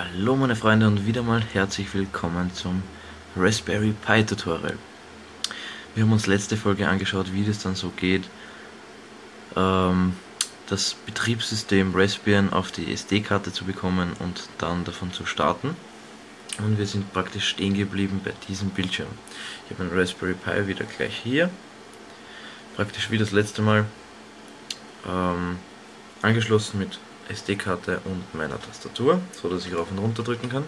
Hallo meine Freunde und wieder mal herzlich willkommen zum Raspberry Pi Tutorial. Wir haben uns letzte Folge angeschaut, wie das dann so geht, ähm, das Betriebssystem Raspbian auf die SD-Karte zu bekommen und dann davon zu starten. Und wir sind praktisch stehen geblieben bei diesem Bildschirm. Ich habe einen Raspberry Pi wieder gleich hier, praktisch wie das letzte Mal, ähm, angeschlossen mit SD-Karte und meiner Tastatur, so dass ich rauf und runter drücken kann.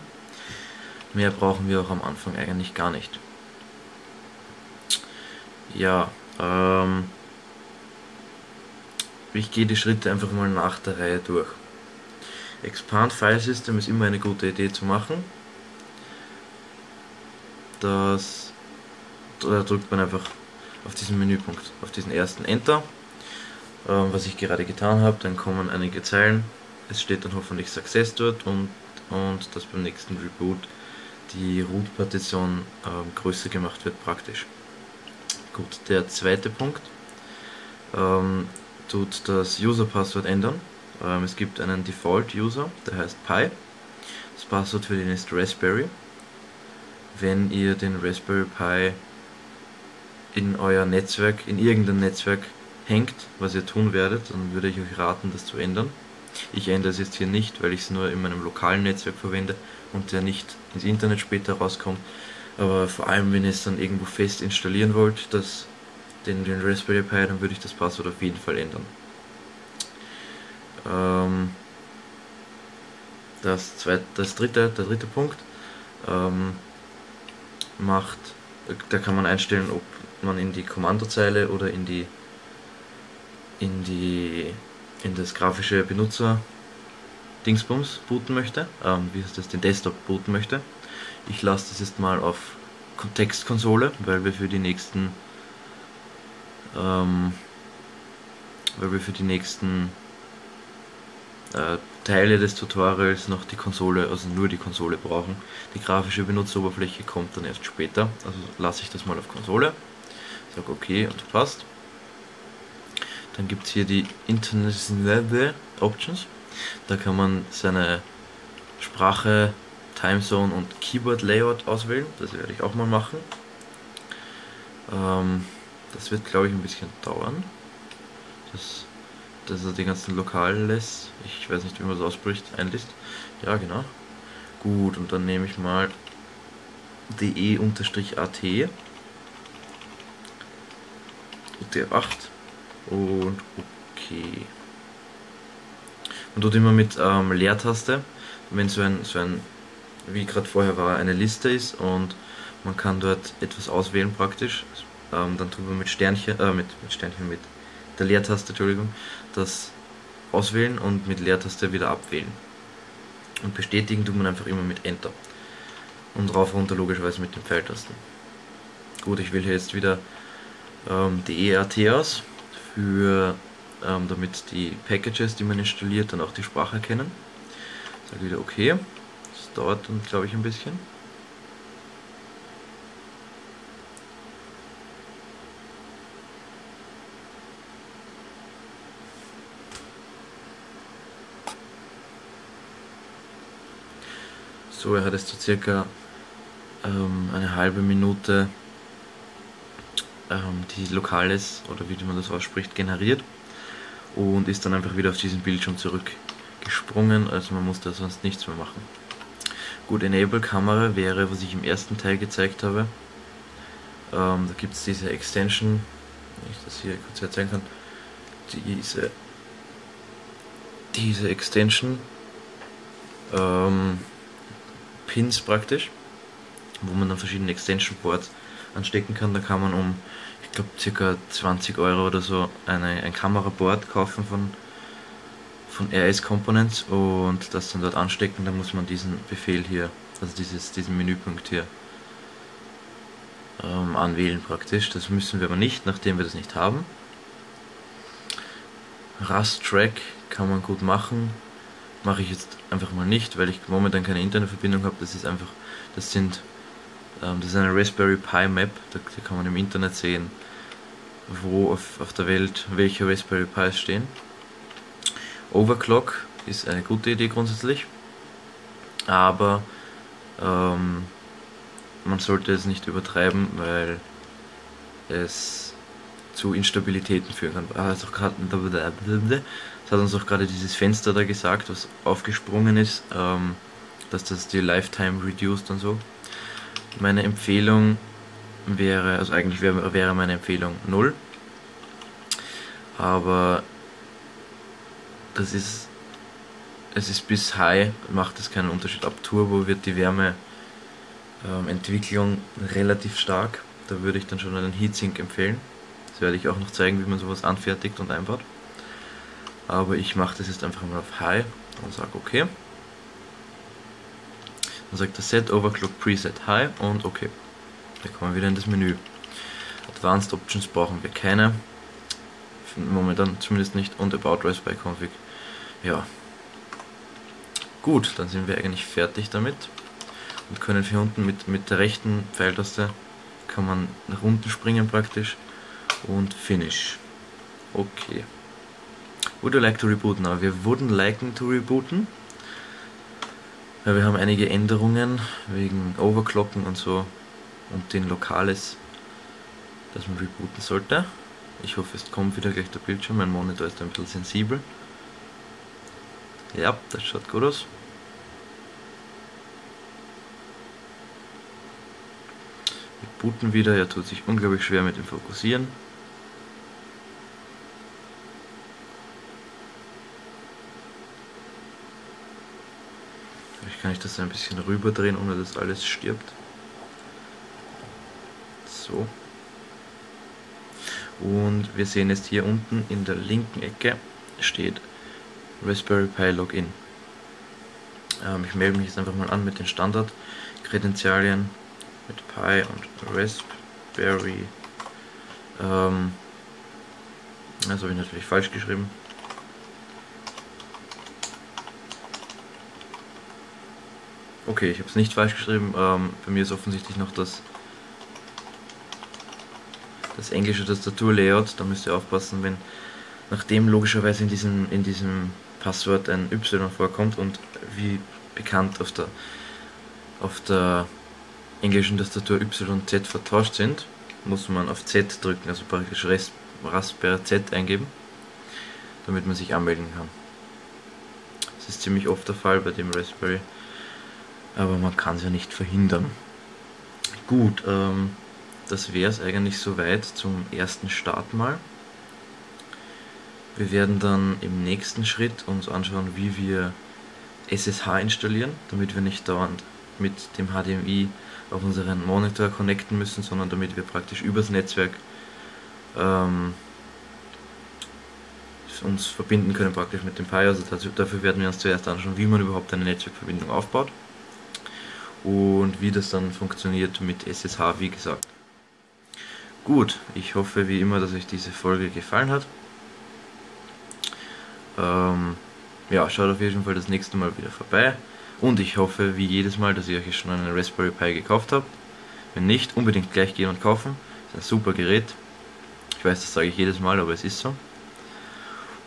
Mehr brauchen wir auch am Anfang eigentlich gar nicht. Ja, ähm, ich gehe die Schritte einfach mal nach der Reihe durch. Expand File System ist immer eine gute Idee zu machen. Das, da drückt man einfach auf diesen Menüpunkt, auf diesen ersten Enter was ich gerade getan habe, dann kommen einige Zeilen, es steht dann hoffentlich Success dort und, und dass beim nächsten Reboot die Root-Partition ähm, größer gemacht wird praktisch. Gut, der zweite Punkt ähm, tut das User-Passwort ändern. Ähm, es gibt einen Default-User, der heißt Pi. Das Passwort für den ist Raspberry. Wenn ihr den Raspberry Pi in euer Netzwerk, in irgendein Netzwerk hängt, was ihr tun werdet, dann würde ich euch raten, das zu ändern. Ich ändere es jetzt hier nicht, weil ich es nur in meinem lokalen Netzwerk verwende und der nicht ins Internet später rauskommt. Aber vor allem, wenn ihr es dann irgendwo fest installieren wollt, das, den, den Raspberry Pi, dann würde ich das Passwort auf jeden Fall ändern. Ähm, das, zweite, das dritte, der dritte Punkt ähm, macht, da kann man einstellen, ob man in die Kommandozeile oder in die in die in das grafische Benutzer Dingsbums booten möchte, ähm, wie heißt das, den Desktop booten möchte. Ich lasse das jetzt mal auf Textkonsole, weil wir für die nächsten ähm, weil wir für die nächsten äh, Teile des Tutorials noch die Konsole, also nur die Konsole brauchen. Die grafische Benutzeroberfläche kommt dann erst später, also lasse ich das mal auf Konsole, sage okay und passt. Dann gibt es hier die International Options. Da kann man seine Sprache, Timezone und Keyboard Layout auswählen. Das werde ich auch mal machen. Ähm, das wird glaube ich ein bisschen dauern. Das, dass er die ganzen Lokalen lässt. Ich weiß nicht, wie man das ausspricht, einliest. Ja, genau. Gut, und dann nehme ich mal de-at UTF-8 und okay. Man tut immer mit ähm, Leertaste, wenn so ein, so ein wie gerade vorher war, eine Liste ist und man kann dort etwas auswählen praktisch, ähm, dann tut man mit Sternchen, äh, mit, mit Sternchen, mit der Leertaste, Entschuldigung, das auswählen und mit Leertaste wieder abwählen. Und bestätigen tut man einfach immer mit Enter. Und rauf runter logischerweise mit den Pfeiltasten. Gut, ich wähle hier jetzt wieder ähm, die ERT aus für ähm, damit die Packages, die man installiert, dann auch die Sprache erkennen. Sage wieder okay. Das dauert dann glaube ich ein bisschen. So, er hat es zu circa ähm, eine halbe Minute ähm, die Lokales oder wie man das ausspricht generiert und ist dann einfach wieder auf diesen Bildschirm zurückgesprungen, also man muss da sonst nichts mehr machen. Gut, Enable Kamera wäre, was ich im ersten Teil gezeigt habe. Ähm, da gibt es diese Extension, wenn ich das hier kurz erzählen kann, diese, diese Extension, ähm, Pins praktisch, wo man dann verschiedene Extension Boards anstecken kann. Da kann man um, ich glaube, ca. 20 Euro oder so eine, ein Kameraboard kaufen von, von RS Components und das dann dort anstecken. Da muss man diesen Befehl hier, also dieses, diesen Menüpunkt hier ähm, anwählen praktisch. Das müssen wir aber nicht, nachdem wir das nicht haben. Rust Track kann man gut machen. Mache ich jetzt einfach mal nicht, weil ich momentan keine Internetverbindung habe. Das ist einfach, das sind das ist eine Raspberry Pi Map, da, kann man im Internet sehen, wo auf, auf der Welt welche Raspberry Pis stehen. Overclock ist eine gute Idee grundsätzlich. aber ähm, man sollte es nicht übertreiben, weil es zu Instabilitäten führen kann. Also das hat uns auch gerade dieses Fenster da gesagt, was aufgesprungen ist, ähm, dass das die Lifetime reduced und so. Meine Empfehlung wäre, also eigentlich wäre, meine Empfehlung 0. Aber das ist, es ist bis High, macht es keinen Unterschied. Ab Turbo wird die Wärmeentwicklung ähm, relativ stark. Da würde ich dann schon einen Heatsink empfehlen. Das werde ich auch noch zeigen, wie man sowas anfertigt und einbaut. Aber ich mache das jetzt einfach mal auf High und sage okay. Dann sagt er Set Overclock Preset High und okay. Da kommen wir wieder in das Menü. Advanced Options brauchen wir keine. Momentan zumindest nicht. Und About Raspberry Config. Ja. Gut, dann sind wir eigentlich fertig damit. Und können hier unten mit, mit der rechten Pfeiltaste kann man nach unten springen praktisch. Und Finish. Okay. Would you like to reboot now? Wir wurden liken to rebooten. Ja, wir haben einige Änderungen wegen Overclocken und so und den Lokales, das man rebooten sollte. Ich hoffe, es kommt wieder gleich der Bildschirm. Mein Monitor ist ein bisschen sensibel. Ja, das schaut gut aus. Wir booten wieder. Er tut sich unglaublich schwer mit dem Fokussieren. Kann ich das ein bisschen rüberdrehen, ohne dass alles stirbt. So. Und wir sehen jetzt hier unten in der linken Ecke steht Raspberry Pi Login. Ähm, ich melde mich jetzt einfach mal an mit den Standard-Kredenzialien mit Pi und Raspberry. Ähm, das habe ich natürlich falsch geschrieben. Okay, ich habe es nicht falsch geschrieben. Ähm, bei mir ist offensichtlich noch das das englische Tastaturlayout, da müsst ihr aufpassen, wenn nachdem logischerweise in diesem, in diesem Passwort ein Y vorkommt und wie bekannt auf der, auf der englischen Tastatur Y und Z vertauscht sind, muss man auf Z drücken, also praktisch Raspberry Z eingeben, damit man sich anmelden kann. Das ist ziemlich oft der Fall bei dem Raspberry, aber man kann es ja nicht verhindern. Gut, ähm, das wäre es eigentlich soweit zum ersten Start mal. Wir werden dann im nächsten Schritt uns anschauen, wie wir SSH installieren, damit wir nicht dauernd mit dem HDMI auf unseren Monitor connecten müssen, sondern damit wir praktisch übers Netzwerk ähm, uns verbinden können praktisch mit dem Pi. Also dafür werden wir uns zuerst anschauen, wie man überhaupt eine Netzwerkverbindung aufbaut und wie das dann funktioniert mit SSH, wie gesagt. Gut, ich hoffe wie immer, dass euch diese Folge gefallen hat. Ähm, ja, schaut auf jeden Fall das nächste Mal wieder vorbei. Und ich hoffe wie jedes Mal, dass ihr euch schon einen Raspberry Pi gekauft habt. Wenn nicht, unbedingt gleich gehen und kaufen. Ist ein super Gerät. Ich weiß, das sage ich jedes Mal, aber es ist so.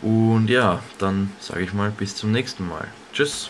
Und ja, dann sage ich mal bis zum nächsten Mal. Tschüss.